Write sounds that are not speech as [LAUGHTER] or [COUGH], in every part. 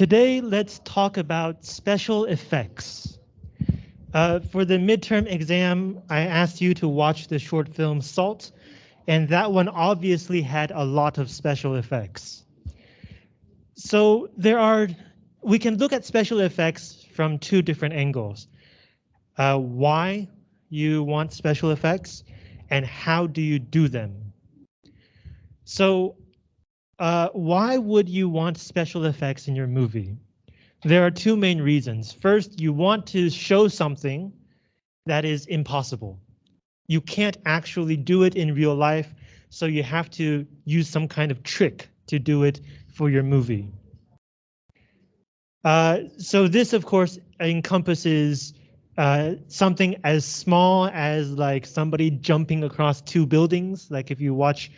Today, let's talk about special effects. Uh, for the midterm exam, I asked you to watch the short film Salt, and that one obviously had a lot of special effects. So there are, we can look at special effects from two different angles. Uh, why you want special effects and how do you do them? So uh, why would you want special effects in your movie? There are two main reasons. First, you want to show something that is impossible. You can't actually do it in real life, so you have to use some kind of trick to do it for your movie. Uh, so this, of course, encompasses uh, something as small as like somebody jumping across two buildings. Like if you watch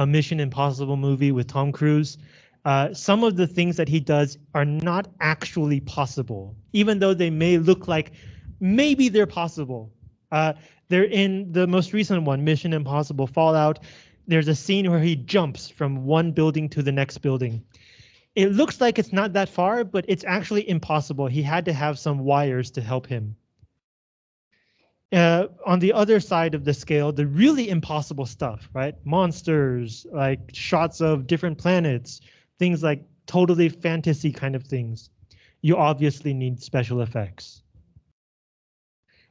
a Mission Impossible movie with Tom Cruise, uh, some of the things that he does are not actually possible, even though they may look like maybe they're possible. Uh, they're in the most recent one, Mission Impossible Fallout. There's a scene where he jumps from one building to the next building. It looks like it's not that far, but it's actually impossible. He had to have some wires to help him. Uh, on the other side of the scale, the really impossible stuff, right? Monsters, like shots of different planets, things like totally fantasy kind of things. You obviously need special effects.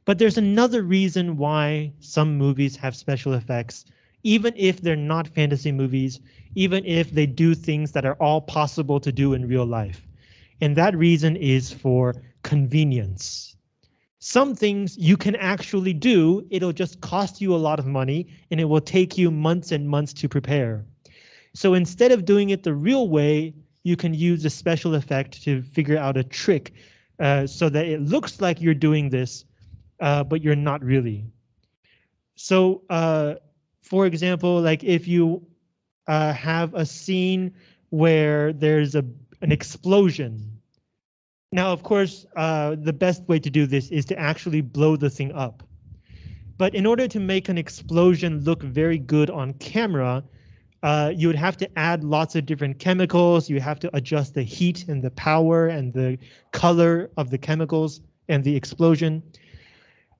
But there's another reason why some movies have special effects, even if they're not fantasy movies, even if they do things that are all possible to do in real life. And that reason is for convenience. Some things you can actually do, it'll just cost you a lot of money and it will take you months and months to prepare. So instead of doing it the real way, you can use a special effect to figure out a trick uh, so that it looks like you're doing this, uh, but you're not really. So uh, for example, like if you uh, have a scene where there's a an explosion now, of course, uh, the best way to do this is to actually blow the thing up. But in order to make an explosion look very good on camera, uh, you would have to add lots of different chemicals. You have to adjust the heat and the power and the color of the chemicals and the explosion.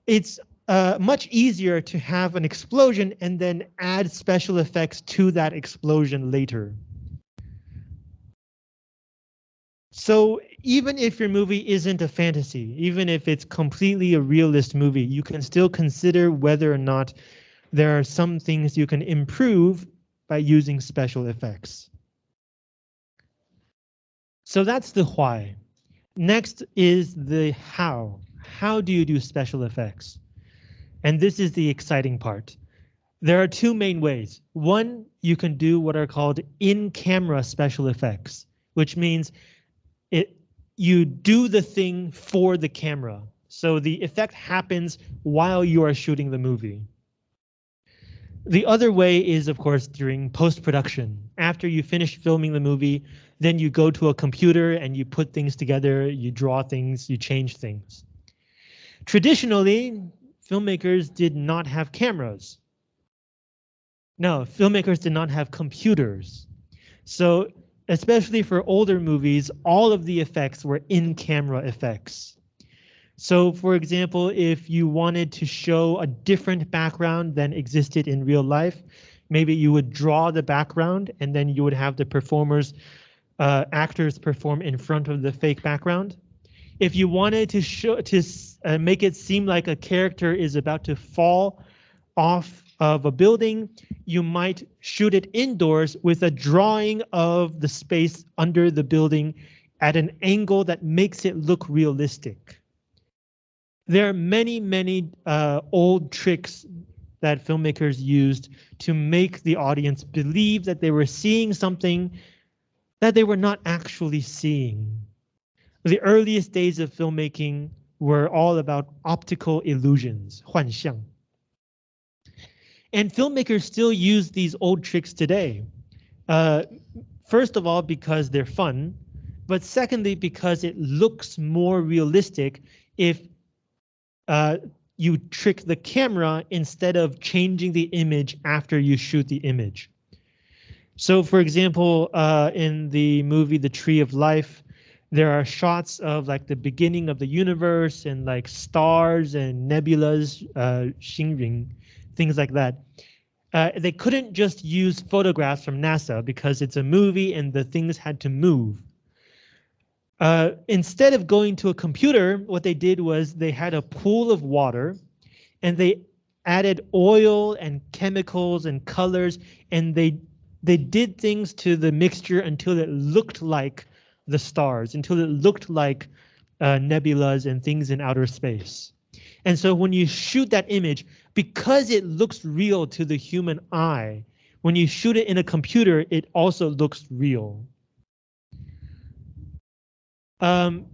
It's uh, much easier to have an explosion and then add special effects to that explosion later. So even if your movie isn't a fantasy, even if it's completely a realist movie, you can still consider whether or not there are some things you can improve by using special effects. So that's the why. Next is the how. How do you do special effects? And this is the exciting part. There are two main ways. One, you can do what are called in-camera special effects, which means you do the thing for the camera. So the effect happens while you are shooting the movie. The other way is, of course, during post-production. After you finish filming the movie, then you go to a computer and you put things together, you draw things, you change things. Traditionally, filmmakers did not have cameras. No, filmmakers did not have computers. So especially for older movies, all of the effects were in-camera effects. So for example, if you wanted to show a different background than existed in real life, maybe you would draw the background and then you would have the performers, uh, actors perform in front of the fake background. If you wanted to show to uh, make it seem like a character is about to fall off of a building, you might shoot it indoors with a drawing of the space under the building at an angle that makes it look realistic. There are many, many uh, old tricks that filmmakers used to make the audience believe that they were seeing something that they were not actually seeing. The earliest days of filmmaking were all about optical illusions, 幻象. And filmmakers still use these old tricks today. Uh, first of all, because they're fun, but secondly, because it looks more realistic if uh, you trick the camera instead of changing the image after you shoot the image. So for example, uh, in the movie The Tree of Life, There are shots of like the beginning of the universe and like stars and nebulas, uh, Xingring, things like that. Uh, they couldn't just use photographs from NASA because it's a movie and the things had to move. Uh, instead of going to a computer, what they did was they had a pool of water and they added oil and chemicals and colors and they they did things to the mixture until it looked like the stars, until it looked like uh, nebulas and things in outer space. And so when you shoot that image, because it looks real to the human eye, when you shoot it in a computer, it also looks real. Um,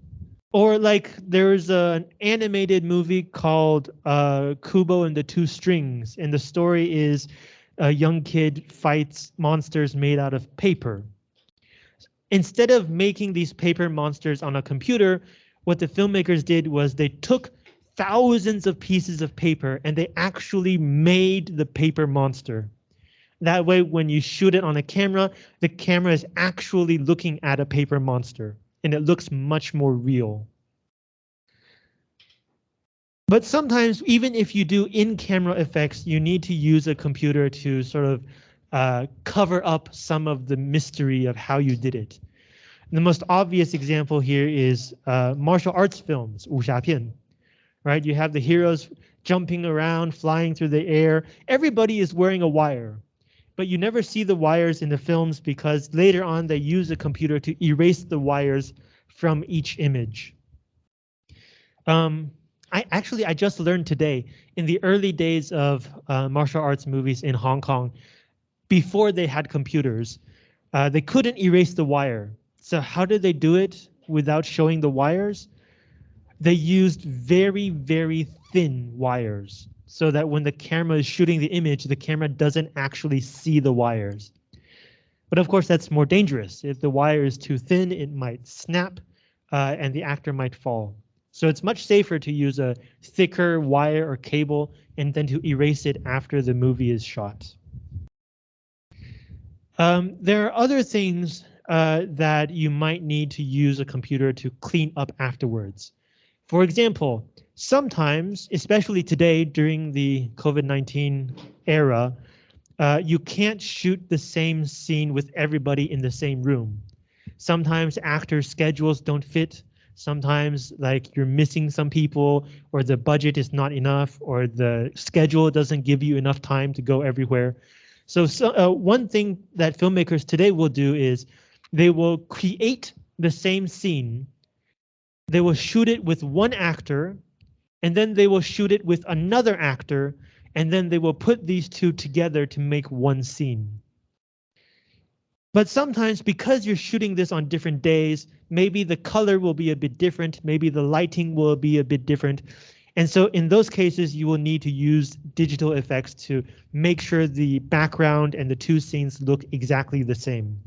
or like there's an animated movie called uh, Kubo and the Two Strings, and the story is a young kid fights monsters made out of paper. Instead of making these paper monsters on a computer, what the filmmakers did was they took thousands of pieces of paper and they actually made the paper monster. That way, when you shoot it on a camera, the camera is actually looking at a paper monster and it looks much more real. But sometimes, even if you do in-camera effects, you need to use a computer to sort of uh, cover up some of the mystery of how you did it. the most obvious example here is uh, martial arts films, 武侠片, right? You have the heroes jumping around, flying through the air. Everybody is wearing a wire, but you never see the wires in the films because later on they use a computer to erase the wires from each image. Um, I actually I just learned today in the early days of uh, martial arts movies in Hong Kong, before they had computers, uh, they couldn't erase the wire. So how did they do it without showing the wires? They used very, very thin wires so that when the camera is shooting the image, the camera doesn't actually see the wires. But of course, that's more dangerous. If the wire is too thin, it might snap uh, and the actor might fall. So it's much safer to use a thicker wire or cable and then to erase it after the movie is shot. Um, there are other things uh, that you might need to use a computer to clean up afterwards. For example, sometimes, especially today during the COVID-19 era, uh, you can't shoot the same scene with everybody in the same room. Sometimes actors' schedules don't fit. Sometimes like you're missing some people or the budget is not enough or the schedule doesn't give you enough time to go everywhere. So, so uh, one thing that filmmakers today will do is they will create the same scene. They will shoot it with one actor and then they will shoot it with another actor and then they will put these two together to make one scene. But sometimes because you're shooting this on different days, maybe the color will be a bit different, maybe the lighting will be a bit different. And so in those cases, you will need to use digital effects to make sure the background and the two scenes look exactly the same.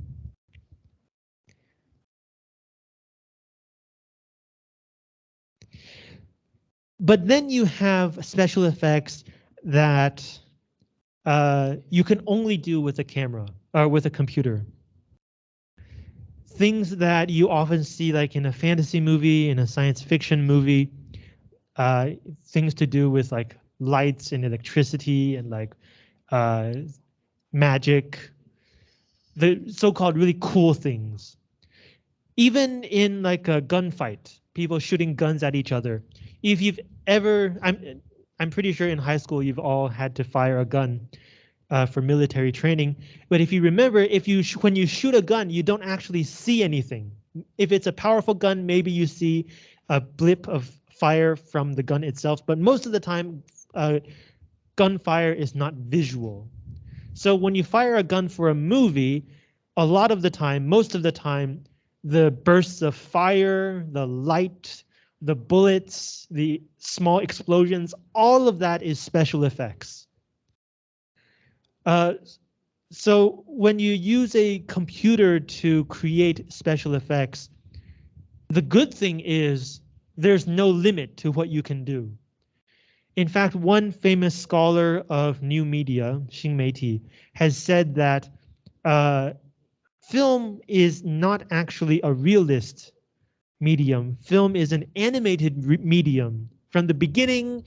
But then you have special effects that uh, you can only do with a camera or with a computer things that you often see like in a fantasy movie, in a science fiction movie, uh, things to do with like lights and electricity and like uh, magic, the so-called really cool things. Even in like a gunfight, people shooting guns at each other. If you've ever, I'm, I'm pretty sure in high school you've all had to fire a gun uh, for military training. But if you remember, if you when you shoot a gun, you don't actually see anything. If it's a powerful gun, maybe you see a blip of fire from the gun itself, but most of the time, uh, gunfire is not visual. So when you fire a gun for a movie, a lot of the time, most of the time, the bursts of fire, the light, the bullets, the small explosions, all of that is special effects. Uh, so when you use a computer to create special effects, the good thing is there's no limit to what you can do. In fact, one famous scholar of new media, Xing Meiti, has said that uh, film is not actually a realist medium. Film is an animated medium. From the beginning,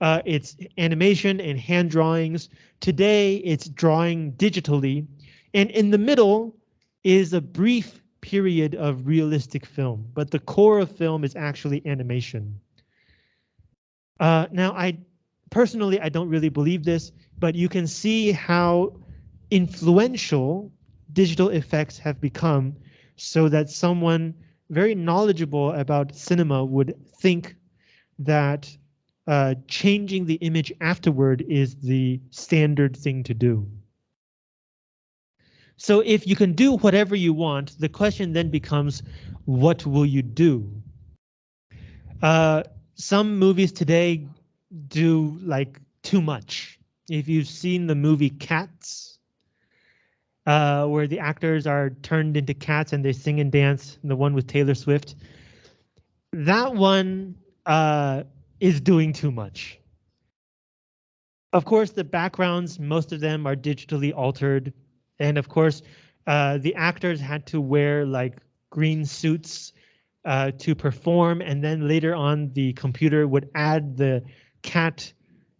uh, it's animation and hand drawings. Today, it's drawing digitally. And in the middle is a brief period of realistic film, but the core of film is actually animation. Uh, now, I personally, I don't really believe this, but you can see how influential digital effects have become so that someone very knowledgeable about cinema would think that uh, changing the image afterward is the standard thing to do. So if you can do whatever you want, the question then becomes, what will you do? Uh, some movies today do like too much. If you've seen the movie Cats, uh, where the actors are turned into cats and they sing and dance, the one with Taylor Swift, that one uh, is doing too much. Of course, the backgrounds, most of them are digitally altered. And of course, uh, the actors had to wear like green suits uh, to perform. And then later on, the computer would add the cat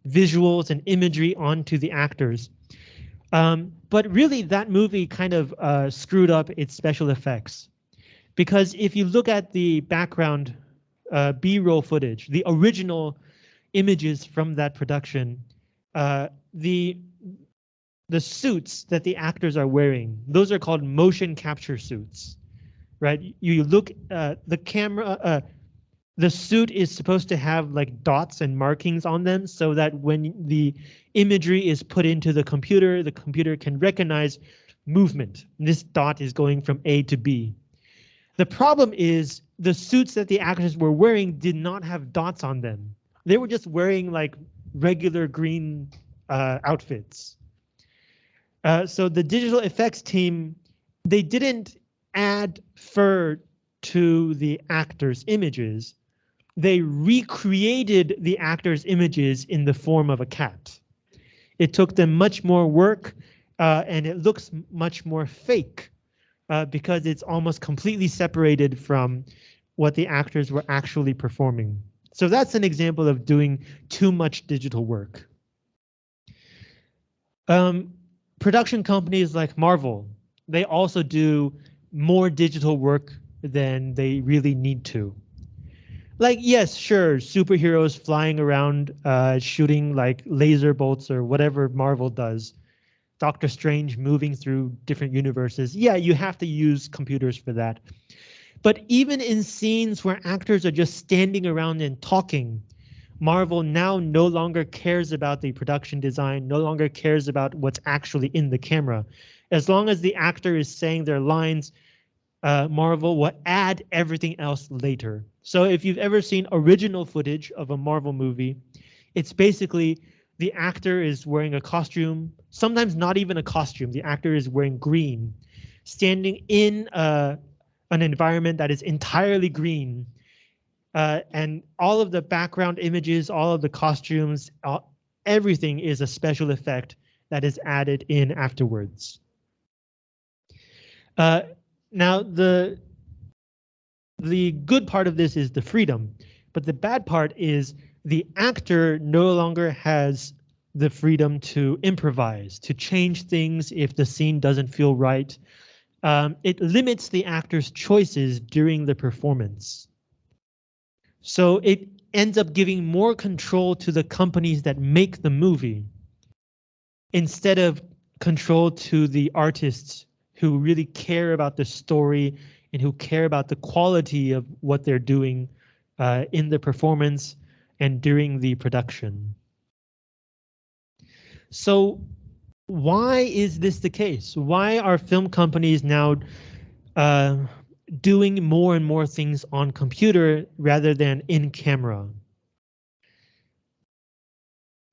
visuals and imagery onto the actors. Um, but really, that movie kind of uh, screwed up its special effects. Because if you look at the background uh, B-roll footage, the original images from that production, uh, the the suits that the actors are wearing, those are called motion capture suits, right? You look, uh, the camera, uh, the suit is supposed to have like dots and markings on them so that when the imagery is put into the computer, the computer can recognize movement. This dot is going from A to B. The problem is the suits that the actors were wearing did not have dots on them. They were just wearing like regular green uh, outfits. Uh, so the digital effects team, they didn't add fur to the actors' images they recreated the actor's images in the form of a cat. It took them much more work uh, and it looks much more fake uh, because it's almost completely separated from what the actors were actually performing. So that's an example of doing too much digital work. Um, production companies like Marvel, they also do more digital work than they really need to like yes sure superheroes flying around uh shooting like laser bolts or whatever marvel does. Doctor strange moving through different universes. Yeah you have to use computers for that. But even in scenes where actors are just standing around and talking marvel now no longer cares about the production design no longer cares about what's actually in the camera. As long as the actor is saying their lines uh, Marvel will add everything else later. So if you've ever seen original footage of a Marvel movie, it's basically the actor is wearing a costume, sometimes not even a costume. The actor is wearing green, standing in uh, an environment that is entirely green. Uh, and all of the background images, all of the costumes, all, everything is a special effect that is added in afterwards. Uh, now, the the good part of this is the freedom, but the bad part is the actor no longer has the freedom to improvise, to change things if the scene doesn't feel right. Um, it limits the actor's choices during the performance. So it ends up giving more control to the companies that make the movie instead of control to the artists who really care about the story and who care about the quality of what they're doing uh, in the performance and during the production. So why is this the case? Why are film companies now uh, doing more and more things on computer rather than in camera?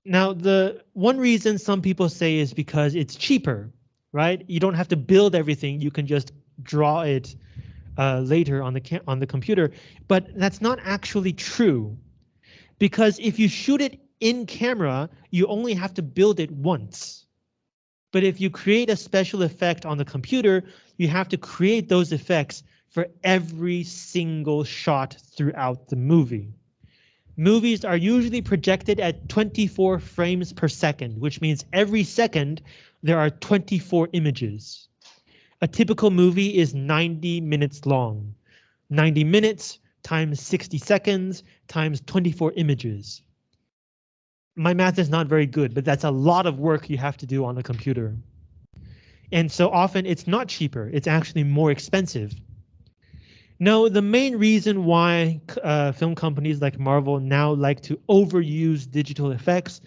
Now, the one reason some people say is because it's cheaper right? You don't have to build everything. You can just draw it uh, later on the on the computer. But that's not actually true, because if you shoot it in camera, you only have to build it once. But if you create a special effect on the computer, you have to create those effects for every single shot throughout the movie. Movies are usually projected at 24 frames per second, which means every second there are 24 images. A typical movie is 90 minutes long. 90 minutes times 60 seconds times 24 images. My math is not very good, but that's a lot of work you have to do on a computer. And so often it's not cheaper, it's actually more expensive. No, the main reason why uh, film companies like Marvel now like to overuse digital effects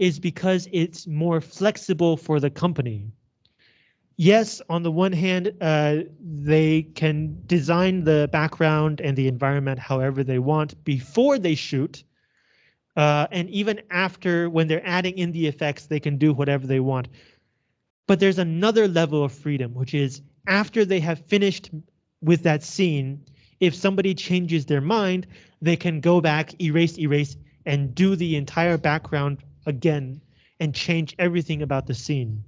is because it's more flexible for the company. Yes, on the one hand, uh, they can design the background and the environment however they want before they shoot. Uh, and even after, when they're adding in the effects, they can do whatever they want. But there's another level of freedom, which is after they have finished with that scene, if somebody changes their mind, they can go back, erase, erase, and do the entire background again and change everything about the scene.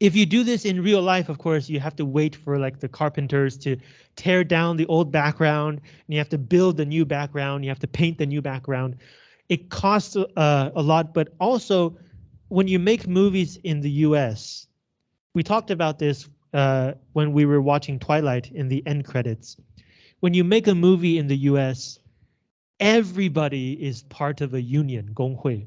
If you do this in real life, of course, you have to wait for like the carpenters to tear down the old background and you have to build the new background. You have to paint the new background. It costs uh, a lot, but also when you make movies in the US, we talked about this uh, when we were watching Twilight in the end credits. When you make a movie in the US, everybody is part of a union, 工会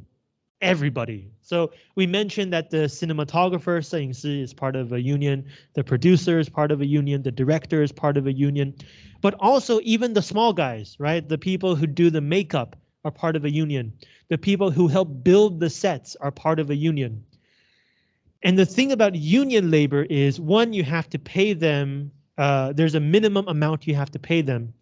Everybody. So we mentioned that the cinematographer, 摄影师, is part of a union, the producer is part of a union, the director is part of a union, but also even the small guys, right? The people who do the makeup are part of a union. The people who help build the sets are part of a union. And the thing about union labor is one, you have to pay them. Uh, there's a minimum amount you have to pay them.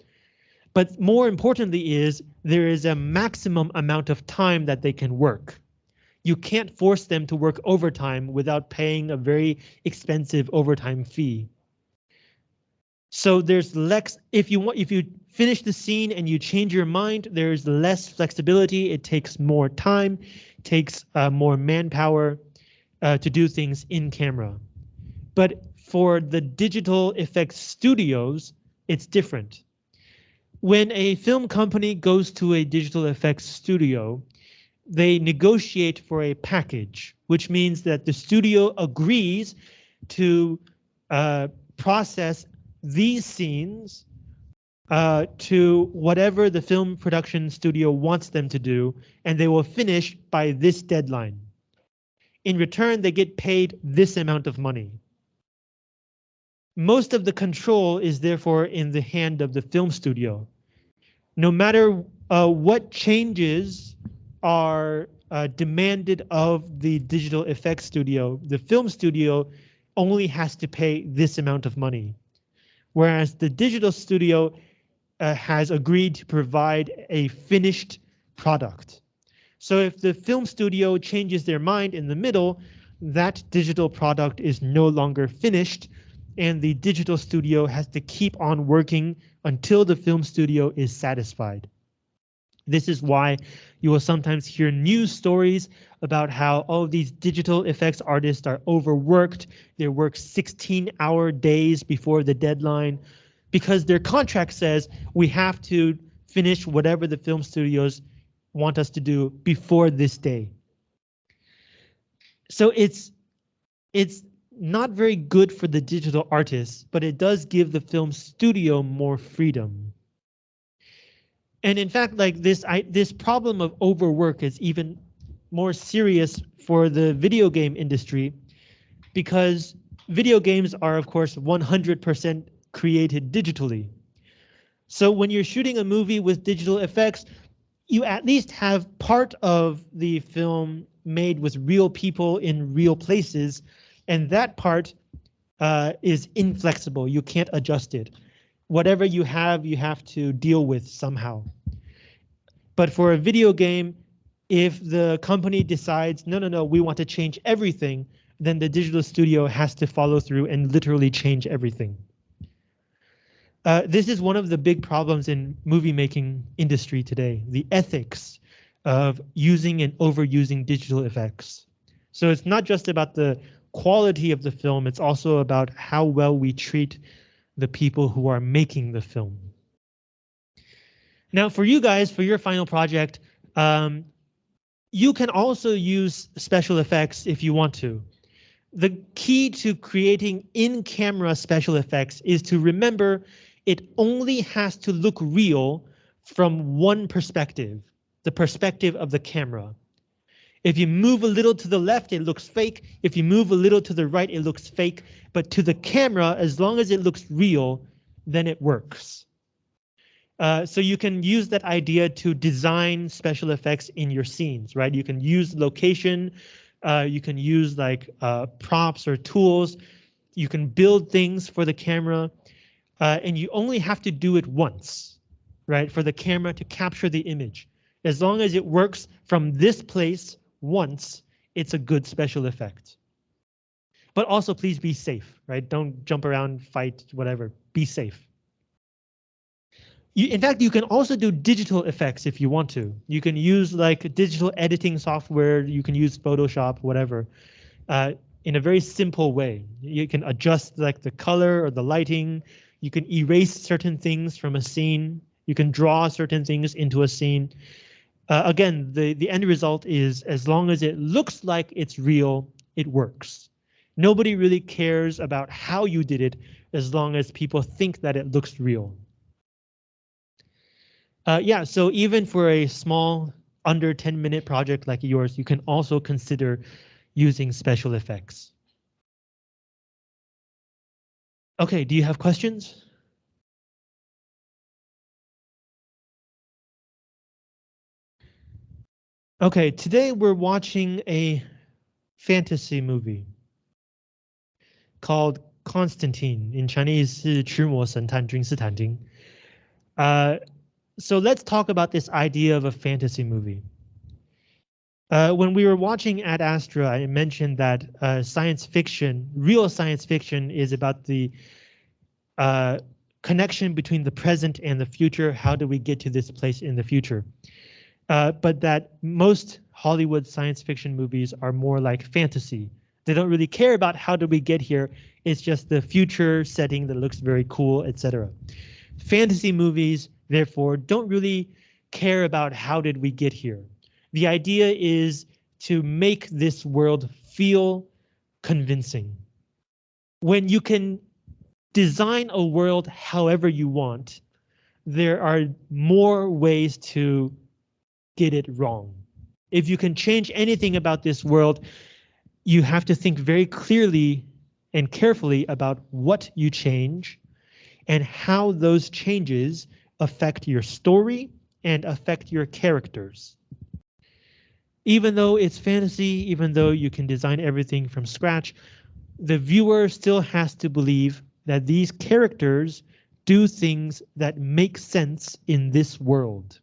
But more importantly is there is a maximum amount of time that they can work. You can't force them to work overtime without paying a very expensive overtime fee. So there's less if you want if you finish the scene and you change your mind, there's less flexibility. It takes more time, takes uh, more manpower uh, to do things in camera. But for the digital effects studios, it's different. When a film company goes to a digital effects studio, they negotiate for a package, which means that the studio agrees to uh, process these scenes uh, to whatever the film production studio wants them to do, and they will finish by this deadline. In return, they get paid this amount of money. Most of the control is therefore in the hand of the film studio. No matter uh, what changes are uh, demanded of the digital effects studio, the film studio only has to pay this amount of money. Whereas the digital studio uh, has agreed to provide a finished product. So if the film studio changes their mind in the middle, that digital product is no longer finished and the digital studio has to keep on working until the film studio is satisfied. This is why you will sometimes hear news stories about how all of these digital effects artists are overworked. They work 16 hour days before the deadline because their contract says we have to finish whatever the film studios want us to do before this day. So it's it's not very good for the digital artists, but it does give the film studio more freedom. And in fact, like this, I, this problem of overwork is even more serious for the video game industry because video games are, of course, 100% created digitally. So when you're shooting a movie with digital effects, you at least have part of the film made with real people in real places, and that part uh, is inflexible. You can't adjust it. Whatever you have, you have to deal with somehow. But for a video game, if the company decides, no, no, no, we want to change everything, then the digital studio has to follow through and literally change everything. Uh, this is one of the big problems in movie making industry today, the ethics of using and overusing digital effects. So it's not just about the quality of the film, it's also about how well we treat the people who are making the film. Now, for you guys, for your final project, um, you can also use special effects if you want to. The key to creating in-camera special effects is to remember it only has to look real from one perspective, the perspective of the camera. If you move a little to the left, it looks fake. If you move a little to the right, it looks fake. But to the camera, as long as it looks real, then it works. Uh, so you can use that idea to design special effects in your scenes, right? You can use location, uh, you can use like uh, props or tools, you can build things for the camera, uh, and you only have to do it once, right? For the camera to capture the image. As long as it works from this place once, it's a good special effect. But also please be safe, right? Don't jump around, fight, whatever, be safe. You, in fact, you can also do digital effects if you want to. You can use like digital editing software. You can use Photoshop, whatever, uh, in a very simple way. You can adjust like the color or the lighting. You can erase certain things from a scene. You can draw certain things into a scene. Uh, again, the, the end result is as long as it looks like it's real, it works. Nobody really cares about how you did it as long as people think that it looks real. Uh, yeah, so even for a small under 10 minute project like yours, you can also consider using special effects. Okay, do you have questions? Okay, today we're watching a fantasy movie called Constantine. In Chinese, 是驱魔神探君士坦丁. Uh, so let's talk about this idea of a fantasy movie. Uh, when we were watching Ad Astra, I mentioned that uh, science fiction, real science fiction, is about the uh, connection between the present and the future. How do we get to this place in the future? Uh, but that most Hollywood science fiction movies are more like fantasy. They don't really care about how do we get here. It's just the future setting that looks very cool, etc. Fantasy movies therefore don't really care about how did we get here. The idea is to make this world feel convincing. When you can design a world however you want, there are more ways to get it wrong. If you can change anything about this world, you have to think very clearly and carefully about what you change and how those changes affect your story and affect your characters. Even though it's fantasy, even though you can design everything from scratch, the viewer still has to believe that these characters do things that make sense in this world.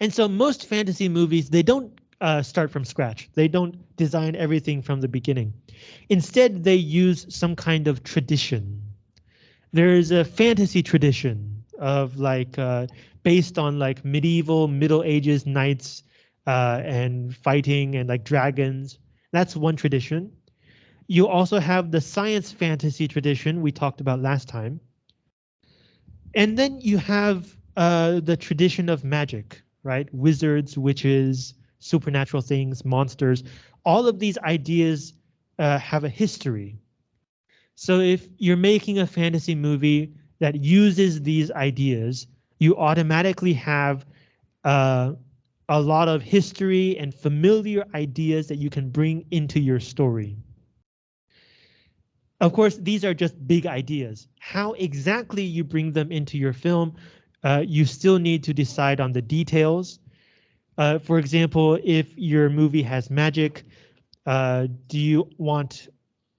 And so most fantasy movies, they don't uh, start from scratch. They don't design everything from the beginning. Instead, they use some kind of tradition there's a fantasy tradition of like uh, based on like medieval Middle Ages knights uh, and fighting and like dragons. That's one tradition. You also have the science fantasy tradition we talked about last time. And then you have uh, the tradition of magic, right? Wizards, witches, supernatural things, monsters. All of these ideas uh, have a history. So if you're making a fantasy movie that uses these ideas, you automatically have uh, a lot of history and familiar ideas that you can bring into your story. Of course, these are just big ideas. How exactly you bring them into your film, uh, you still need to decide on the details. Uh, for example, if your movie has magic, uh, do you want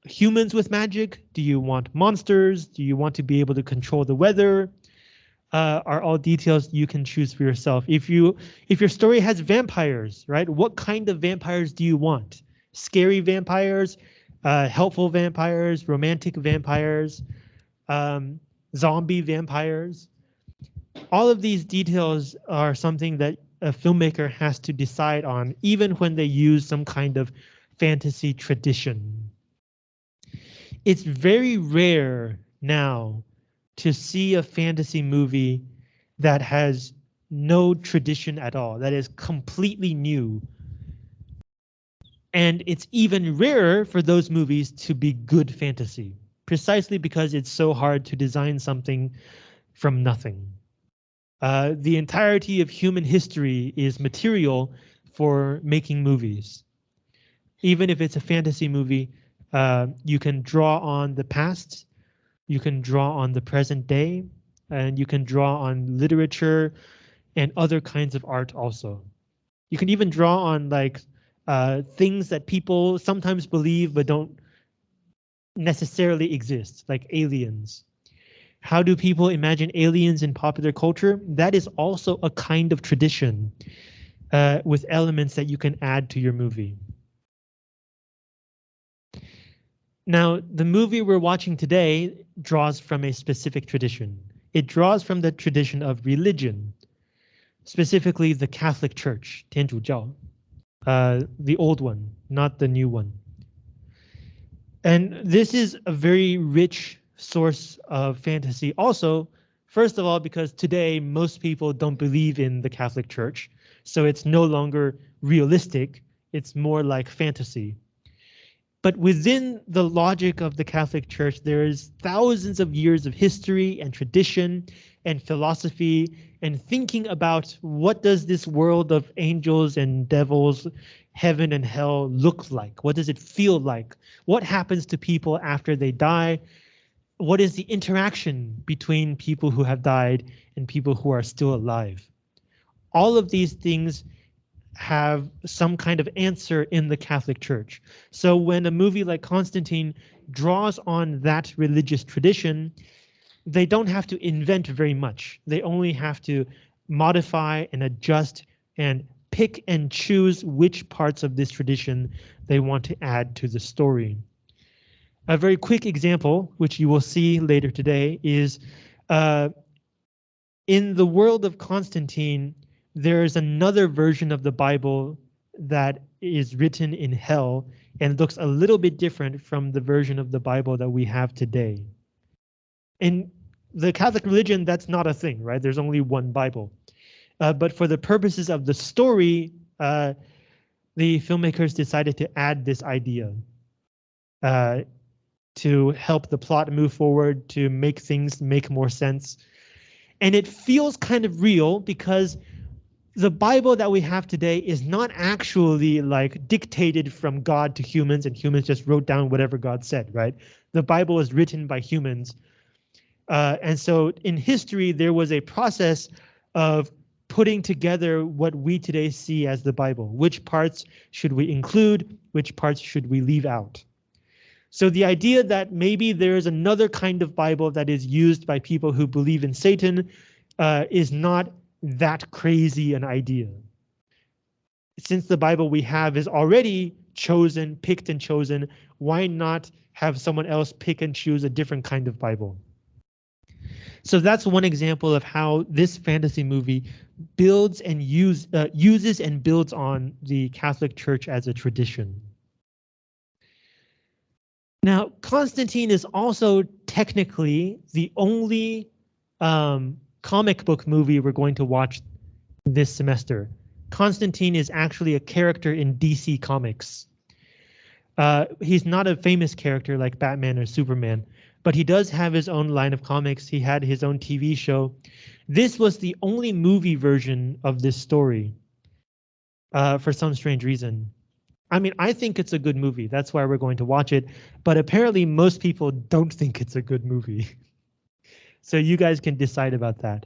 humans with magic? Do you want monsters? Do you want to be able to control the weather? Uh, are all details you can choose for yourself. If you if your story has vampires, right? What kind of vampires do you want? Scary vampires, uh, helpful vampires, romantic vampires, um, zombie vampires. All of these details are something that a filmmaker has to decide on, even when they use some kind of fantasy tradition. it's very rare now to see a fantasy movie that has no tradition at all, that is completely new. And it's even rarer for those movies to be good fantasy, precisely because it's so hard to design something from nothing. Uh, the entirety of human history is material for making movies. Even if it's a fantasy movie, uh, you can draw on the past, you can draw on the present day, and you can draw on literature and other kinds of art also. You can even draw on like uh, things that people sometimes believe but don't necessarily exist, like aliens. How do people imagine aliens in popular culture? That is also a kind of tradition uh, with elements that you can add to your movie. Now, the movie we're watching today draws from a specific tradition. It draws from the tradition of religion, specifically the Catholic Church, 天主教, uh, the old one, not the new one. And this is a very rich source of fantasy also, first of all, because today most people don't believe in the Catholic Church, so it's no longer realistic, it's more like fantasy. But within the logic of the Catholic Church, there is thousands of years of history and tradition and philosophy and thinking about what does this world of angels and devils, heaven and hell look like? What does it feel like? What happens to people after they die? What is the interaction between people who have died and people who are still alive? All of these things have some kind of answer in the Catholic Church. So when a movie like Constantine draws on that religious tradition, they don't have to invent very much. They only have to modify and adjust and pick and choose which parts of this tradition they want to add to the story. A very quick example, which you will see later today, is uh, in the world of Constantine, there is another version of the Bible that is written in hell and looks a little bit different from the version of the Bible that we have today. In the Catholic religion, that's not a thing, right? There's only one Bible. Uh, but for the purposes of the story, uh, the filmmakers decided to add this idea uh, to help the plot move forward, to make things make more sense. And it feels kind of real because the Bible that we have today is not actually like dictated from God to humans and humans just wrote down whatever God said, right? The Bible is written by humans. Uh, and so in history, there was a process of putting together what we today see as the Bible. Which parts should we include? Which parts should we leave out? So the idea that maybe there is another kind of Bible that is used by people who believe in Satan uh, is not that crazy an idea. Since the Bible we have is already chosen, picked and chosen, why not have someone else pick and choose a different kind of Bible? So that's one example of how this fantasy movie builds and use, uh, uses and builds on the Catholic Church as a tradition. Now, Constantine is also technically the only um, comic book movie we're going to watch this semester. Constantine is actually a character in DC Comics. Uh, he's not a famous character like Batman or Superman, but he does have his own line of comics. He had his own TV show. This was the only movie version of this story uh, for some strange reason. I mean, I think it's a good movie. That's why we're going to watch it. But apparently most people don't think it's a good movie. [LAUGHS] So you guys can decide about that.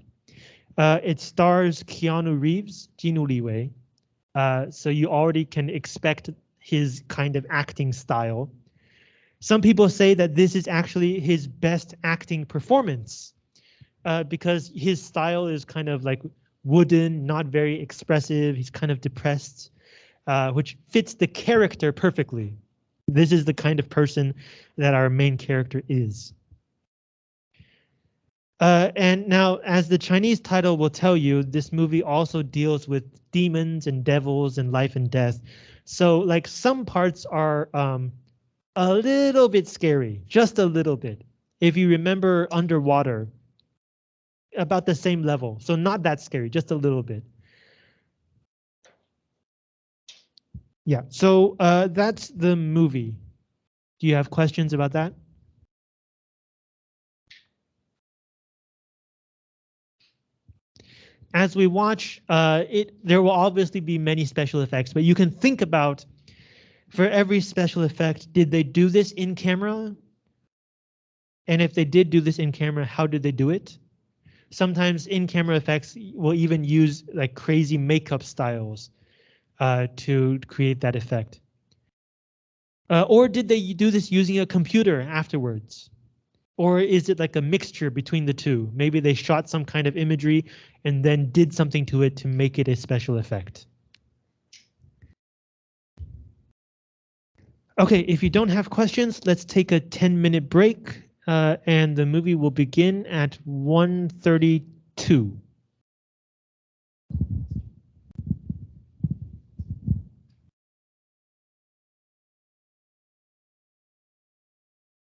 Uh, it stars Keanu Reeves, Jinu Liwei. Uh, so you already can expect his kind of acting style. Some people say that this is actually his best acting performance uh, because his style is kind of like wooden, not very expressive. He's kind of depressed, uh, which fits the character perfectly. This is the kind of person that our main character is. Uh, and now, as the Chinese title will tell you, this movie also deals with demons and devils and life and death. So like some parts are um, a little bit scary, just a little bit. If you remember underwater, about the same level. So not that scary, just a little bit. Yeah, so uh, that's the movie. Do you have questions about that? As we watch, uh, it there will obviously be many special effects, but you can think about for every special effect, did they do this in camera? And if they did do this in camera, how did they do it? Sometimes in camera effects will even use like crazy makeup styles uh, to create that effect. Uh, or did they do this using a computer afterwards? Or is it like a mixture between the two? Maybe they shot some kind of imagery and then did something to it to make it a special effect. Okay, if you don't have questions, let's take a 10 minute break uh, and the movie will begin at 1.32.